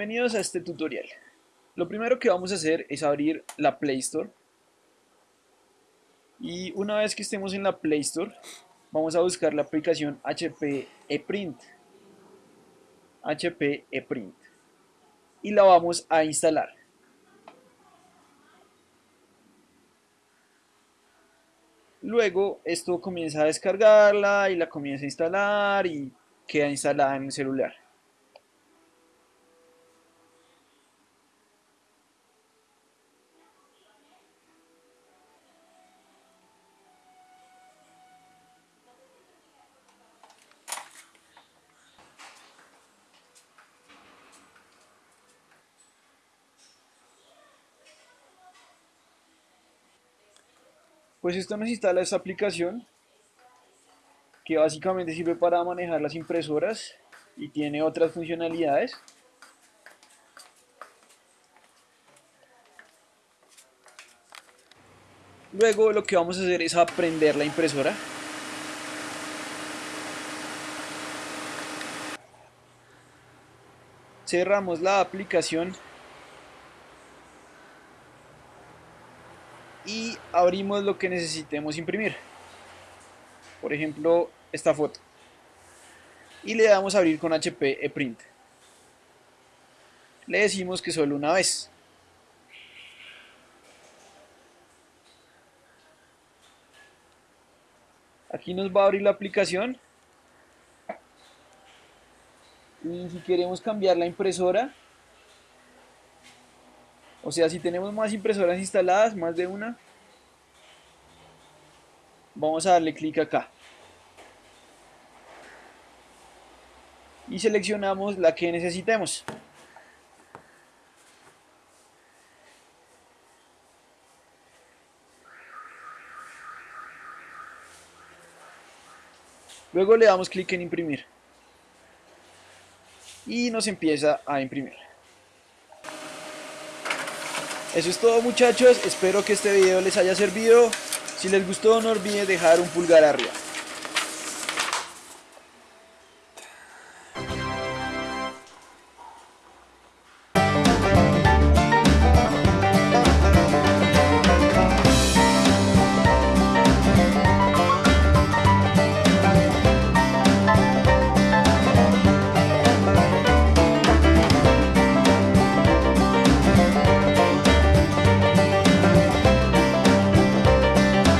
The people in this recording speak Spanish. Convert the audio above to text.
Bienvenidos a este tutorial. Lo primero que vamos a hacer es abrir la Play Store. Y una vez que estemos en la Play Store, vamos a buscar la aplicación HP ePrint. HP ePrint. Y la vamos a instalar. Luego esto comienza a descargarla y la comienza a instalar y queda instalada en el celular. Pues esto nos instala esta aplicación que básicamente sirve para manejar las impresoras y tiene otras funcionalidades. Luego lo que vamos a hacer es aprender la impresora. Cerramos la aplicación y abrimos lo que necesitemos imprimir. Por ejemplo, esta foto. Y le damos a abrir con HP ePrint. Le decimos que solo una vez. Aquí nos va a abrir la aplicación. Y si queremos cambiar la impresora, o sea, si tenemos más impresoras instaladas, más de una, vamos a darle clic acá. Y seleccionamos la que necesitemos. Luego le damos clic en imprimir. Y nos empieza a imprimir. Eso es todo muchachos, espero que este video les haya servido. Si les gustó no olviden dejar un pulgar arriba.